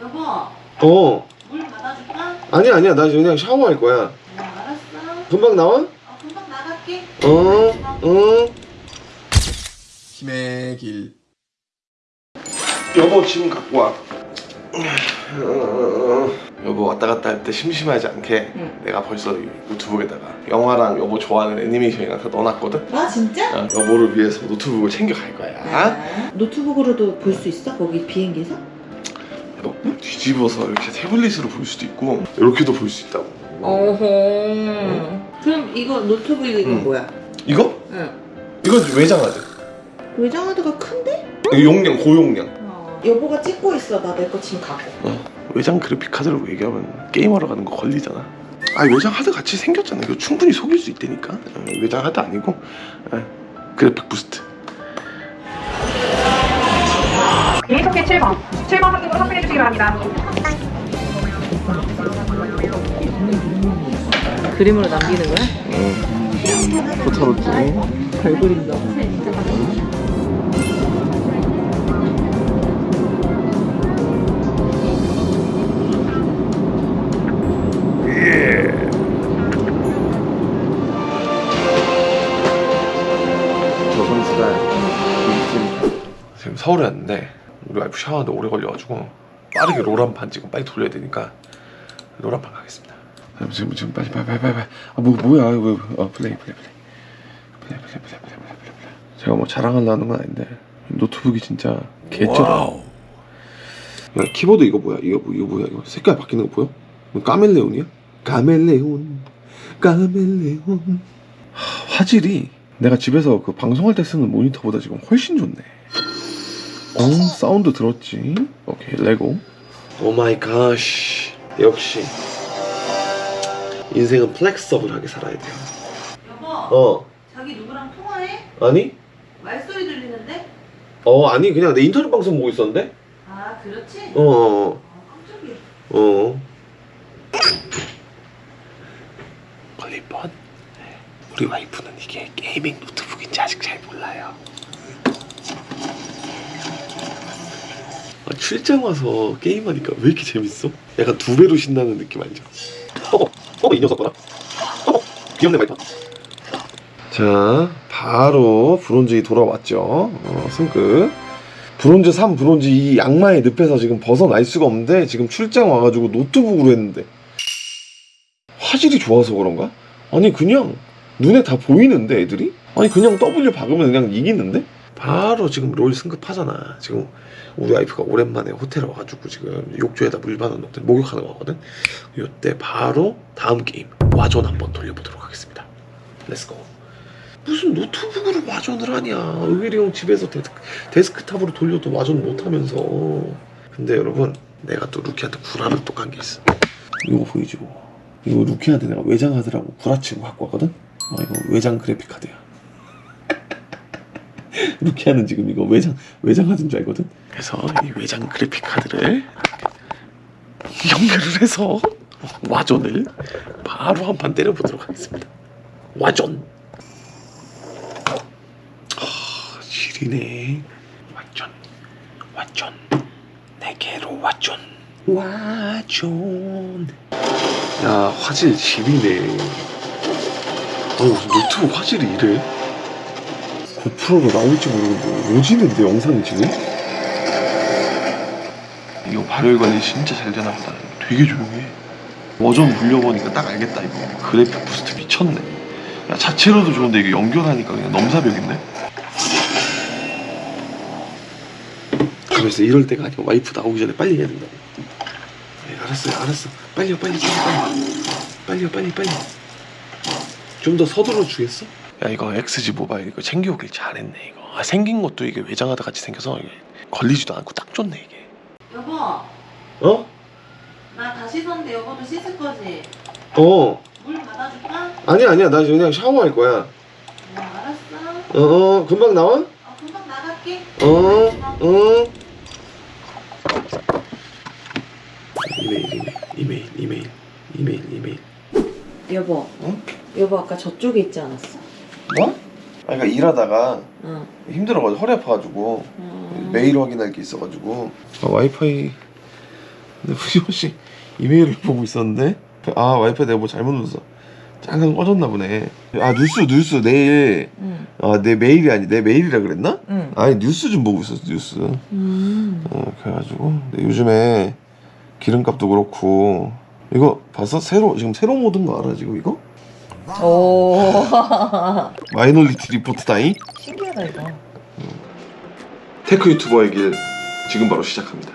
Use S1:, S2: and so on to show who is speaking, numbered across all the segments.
S1: 여보.
S2: 어.
S1: 물 받아줄까?
S2: 아니야 아니야. 나 그냥 샤워할 거야.
S1: 어, 알았어.
S2: 금방 나와?
S1: 어, 금방 나갈게.
S2: 어어 힘의 길 여보 지금 갖고 와. 여보 왔다 갔다 할 때 심심하지 않게
S1: 응.
S2: 내가 벌써 이 노트북에다가 영화랑 여보 좋아하는 애니메이션이랑 다 넣어놨거든?
S1: 아 진짜?
S2: 어, 여보를 위해서 노트북을 챙겨갈 거야.
S1: 아, 노트북으로도 볼 수 있어? 거기 비행기에서?
S2: 너 뒤집어서 이렇게 태블릿으로 볼 수도 있고 이렇게도 볼 수 있다고
S1: 어허 그럼 이거 노트북 이거
S2: 응.
S1: 뭐야?
S2: 이거?
S1: 응
S2: 이건 외장하드
S1: 외장하드가 큰데?
S2: 용량 고용량
S1: 어. 여보가 찍고 있어 나 내 거 지금 갖고
S2: 어, 외장 그래픽 카드라고 얘기하면 게임하러 가는 거 걸리잖아. 아 외장 하드 같이 생겼잖아. 이거 충분히 속일 수 있다니까. 어, 외장 하드 아니고 어, 그래픽 boost.
S3: 계속해 7번. 7번 선택으로 확인해 주시기 바랍니다.
S1: 그림으로 남기는 거야?
S2: 어. 포타로 쭉.
S1: 잘 그린다
S2: 조선시대 지금 서울에 왔는데 우리 와이프 샤워하는데 오래 걸려가지고 빠르게 롤한판 지금 빨리 돌려야 되니까 롤한판 가겠습니다. 지금 지금 빨리 빨리 빨리 빨리. 아 뭐 뭐야 이거 어, 플레이 플레이 플레이 플레이 플레이 플레이 플레이 플레이 플레이 플레이. 제가 뭐 자랑하려는 건 아닌데 노트북이 진짜 개쩔어. 야 키보드 이거 뭐야 이거 뭐 이거 뭐야 이거 색깔 바뀌는 거 보여? 이거 까멜레온이야? 까멜레온 까멜레온 하, 화질이 내가 집에서 그 방송할 때 쓰는 모니터보다 지금 훨씬 좋네. 어 사운드 들었지? 오케이 let's go. oh my god 역시 인생은 flexible하게 살아야 돼요.
S1: 여보
S2: 어
S1: 자기 누구랑 통화해?
S2: 아니?
S1: 말소리 들리는데?
S2: 어 아니 그냥 내 인터넷 방송 보고 있었는데?
S1: 아 그렇지?
S2: 어 어.
S1: 아, 깜짝이야
S2: 어. 걸릴 뻔. 우리 와이프는 이게 gaming 노트북인지 아직 잘 몰라요. 출장 와서 게임하니까 왜 이렇게 재밌어? 약간 두 배로 신나는 느낌 알죠? 어, 어, 이 녀석 봐라. 어, 귀엽네 와이프. 자, 바로 bronze 이 돌아왔죠. 어, 승급. bronze 3, bronze 2 악마의 늪에서 지금 벗어날 수가 없는데 지금 출장 와가지고 노트북으로 했는데 화질이 좋아서 그런가? 아니 그냥 눈에 다 보이는데 애들이? 아니 그냥 W 박으면 그냥 이기는데? 바로 지금 롤 승급하잖아. 지금 우리 와이프가 오랜만에 호텔에 와가지고 지금 욕조에다 물 받아놓고 목욕하는 거거든? 이때 바로 다음 게임 Warzone 한번 돌려보도록 하겠습니다. let's go 무슨 노트북으로 Warzone을 하냐. 의외리 집에서 데스크, 데스크 탑으로 돌려도 Warzone 못하면서. 근데 여러분 내가 또 루키한테 구라를 또 깐 게 있어. 이거 보이죠 이거 루키한테 내가 외장 하드라고 구라치고 갖고 왔거든? 아 이거 외장 그래픽 카드야 루키아는 지금 이거 외장 외장 하드인 줄 알거든 그래서 이 외장 그래픽 카드를 연결을 해서 Warzone을 바로 한 판 때려보도록 하겠습니다 Warzone 아, 지리네. 완전, 완전, 내게로 Warzone. Warzone. 야, 화질 지리네. 어, 노트북 화질이 이래? GoPro로 나올지 모르겠는데, 오지는데, 영상이 지금? 이거 발열 관리 진짜 잘 되나 보다. 되게 조용해. 워존 돌려보니까 딱 알겠다, 이거. 그래픽 boost 미쳤네. 야, 자체로도 좋은데 이게 연결하니까 그냥 넘사벽인데? 그래서 이럴 때가 아니야 와이프 나오기 전에 빨리 해야 된다 네, 알았어요 알았어 빨리요 빨리 빨리 빨리 빨리요 빨리 빨리 좀 더 서둘러 주겠어? 야 이거 XG 모바일 이거 챙겨오길 잘했네 이거 아 생긴 것도 이게 외장하드 같이 생겨서 이게 걸리지도 않고 딱 좋네 이게
S1: 여보
S2: 어?
S1: 나 다시 섰는데 여보도 씻을 거지?
S2: 어
S1: 물 받아줄까?
S2: 아니야 아니야 나 그냥 샤워할 거야
S1: 어 알았어
S2: 어, 어 금방 나와?
S1: 어 금방 나갈게
S2: 어, 어. 이메일, 이메일, 이메일, 이메일, 이메일.
S1: 여보
S2: 어?
S1: 여보 아까 저쪽에 있지 않았어?
S2: 뭐? 아, 그러니까 일하다가
S1: 응
S2: 힘들어가지고 허리 아파가지고
S1: 음.
S2: 메일 확인할 게 있어가지고. 아, 와이파이 근데 후지모씨 이메일을 보고 있었는데 아 와이프가 내가 뭐 잘못 눌렀어 잠깐 꺼졌나 보네 아 뉴스 뉴스 내일
S1: 응.
S2: 아내 메일이 아니 내 메일이라 그랬나?
S1: 응.
S2: 아니 뉴스 좀 보고 있었어 뉴스
S1: 음.
S2: 어 그래가지고 근데 요즘에 기름값도 그렇고 이거 봤어? 새로 지금 새로 모든 거 알아 지금 이거?
S1: 오.
S2: Minority Report 타임
S1: 신기하다 이거.
S2: tech 유튜버의 길 지금 바로 시작합니다.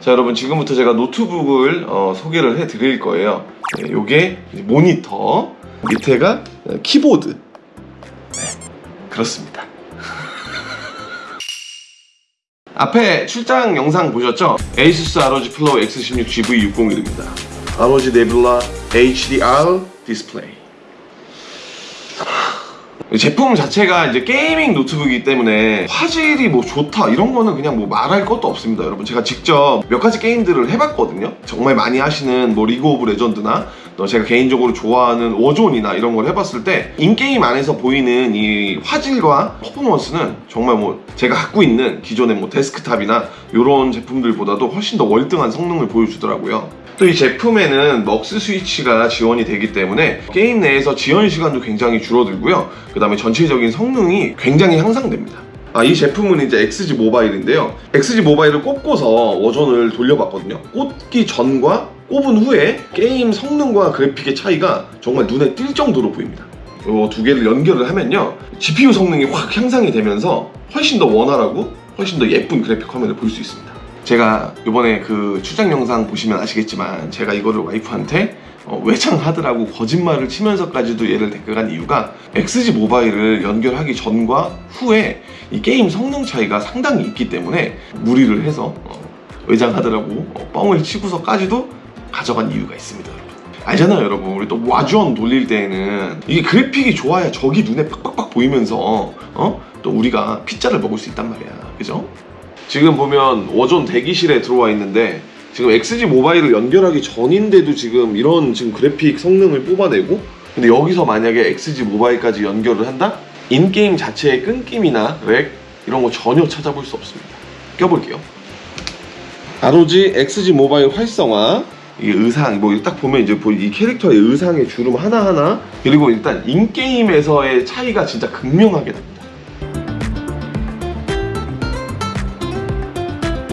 S2: 자 여러분 지금부터 제가 노트북을 어, 소개를 해드릴 거예요. 네, 요게 모니터 밑에가 어, 키보드 네, 그렇습니다. 앞에 출장 영상 보셨죠? ASUS ROG Flow X16 GV601입니다. ROG Nebula HDR 디스플레이. 이 제품 자체가 이제 gaming 노트북이기 때문에 화질이 뭐 좋다 이런 거는 그냥 뭐 말할 것도 없습니다 여러분. 제가 직접 몇 가지 게임들을 해봤거든요. 정말 많이 하시는 뭐 리그 오브 레전드나 또 제가 개인적으로 좋아하는 워존이나 이런 걸 해봤을 때 in-game 안에서 보이는 이 화질과 퍼포먼스는 정말 뭐 제가 갖고 있는 기존의 뭐 데스크탑이나 이런 제품들보다도 훨씬 더 월등한 성능을 보여주더라고요 또 이 제품에는 MUX 스위치가 지원이 되기 때문에 게임 내에서 지연 시간도 굉장히 줄어들고요. 그 다음에 전체적인 성능이 굉장히 향상됩니다. 아, 이 제품은 이제 XG 모바일인데요. XG 모바일을 꼽고서 워존을 돌려봤거든요. 꽂기 전과 꼽은 후에 게임 성능과 그래픽의 차이가 정말 눈에 띌 정도로 보입니다. 이두 개를 연결을 하면요. GPU 성능이 확 향상이 되면서 훨씬 더 원활하고 훨씬 더 예쁜 그래픽 화면을 볼 수 있습니다. 제가 이번에 그 출장 영상 보시면 아시겠지만 제가 이거를 와이프한테 어, 외장하드라고 거짓말을 치면서까지도 얘를 데려간 이유가 XG 모바일을 연결하기 전과 후에 이 게임 성능 차이가 상당히 있기 때문에 무리를 해서 어, 외장하드라고 어, 뻥을 치고서까지도 가져간 이유가 있습니다 알잖아요 여러분 우리 또 와주원 돌릴 때에는 이게 그래픽이 좋아야 적이 눈에 팍팍팍 보이면서 어? 또 우리가 피자를 먹을 수 있단 말이야 그죠? 지금 보면 워존 대기실에 들어와 있는데 지금 XG 모바일을 연결하기 전인데도 지금 이런 지금 그래픽 성능을 뽑아내고 근데 여기서 만약에 XG 모바일까지 연결을 한다? in-game 자체의 끊김이나 lag 이런 거 전혀 찾아볼 수 없습니다. 켜볼게요. ROG XG 모바일 활성화. 이 의상 뭐 딱 보면 이제 보- 이 캐릭터의 의상의 주름 하나하나 그리고 일단 in-game에서의 차이가 진짜 극명하게 납니다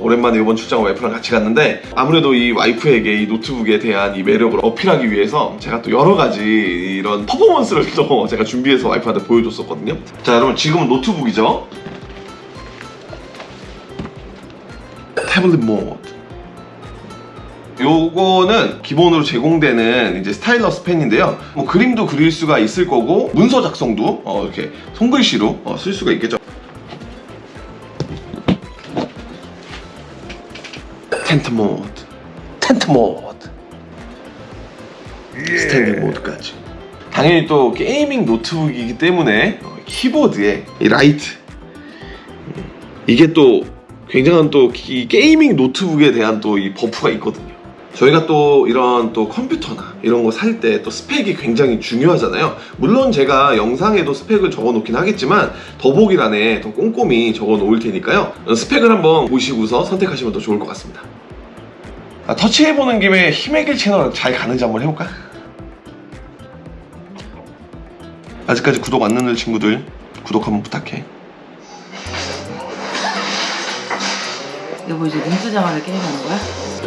S2: 오랜만에 이번 출장 와이프랑 같이 갔는데 아무래도 이 와이프에게 이 노트북에 대한 이 매력을 어필하기 위해서 제가 또 여러 가지 이런 퍼포먼스를 또 제가 준비해서 와이프한테 보여줬었거든요 자 여러분 지금은 노트북이죠 태블릿 모드 요거는 기본으로 제공되는 이제 stylus 펜인데요. 뭐 그림도 그릴 수가 있을 거고 문서 작성도 어, 이렇게 손글씨로 어, 쓸 수가 있겠죠. 텐트 모드, 텐트 모드, standing 모드까지. 당연히 또 gaming 노트북이기 때문에 어, 키보드에 이 라이트 음, 이게 또 굉장한 또이 gaming 노트북에 대한 또 이 buff가 있거든요. 저희가 또 이런 또 컴퓨터나 이런 거 살 때 또 스펙이 굉장히 중요하잖아요. 물론 제가 영상에도 스펙을 적어 놓긴 하겠지만 더보기란에 더 꼼꼼히 적어 놓을 테니까요. 스펙을 한번 보시고서 선택하시면 더 좋을 것 같습니다. 아, 터치해보는 김에 힘의 길 채널 잘 가는지 한번 해볼까? 아직까지 구독 안 누른 친구들 구독 한번 부탁해.
S1: 여보 이제 눈 뜨자마자 게임하는 거야?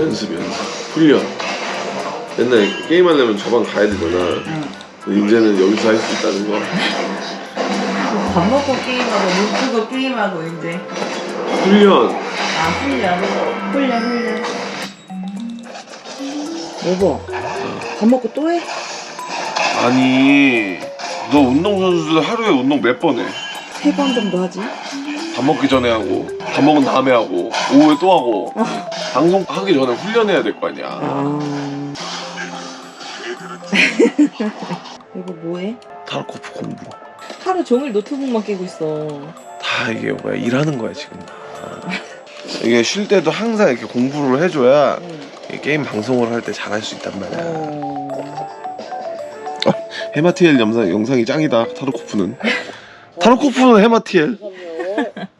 S2: 연습 연습 훈련 옛날에 게임하려면 저방 가야 되잖아
S1: 응.
S2: 이제는 여기서 할 수 있다는 거
S1: 밥 먹고 게임하고 눈 뜨고 게임하고 이제.
S2: 훈련
S1: 아 훈련. 훈련 훈련. 여보. 밥 먹고 또 해?
S2: 아니 너 운동선수들 하루에 운동 몇 번 해?
S1: 세 번 정도 하지?
S2: 밥 먹기 전에 하고 밥 먹은 다음에 하고 오후에 또 하고 방송 하기 전에 훈련해야 될 거 아니야
S1: 아. 여보 뭐해?
S2: 타르코프 공부
S1: 하루 종일 노트북만 깨고 있어.
S2: 다 이게 뭐야 일하는 거야 지금 다. 이게 쉴 때도 항상 이렇게 공부를 해줘야
S1: 응.
S2: 이 게임 방송을 할 때 잘할 수 있단 말이야
S1: 어.
S2: 헤마티엘 영상, 영상이 짱이다 타르코프는 타르코프는 헤마티엘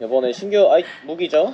S4: 이번에 신규 아이 무기죠?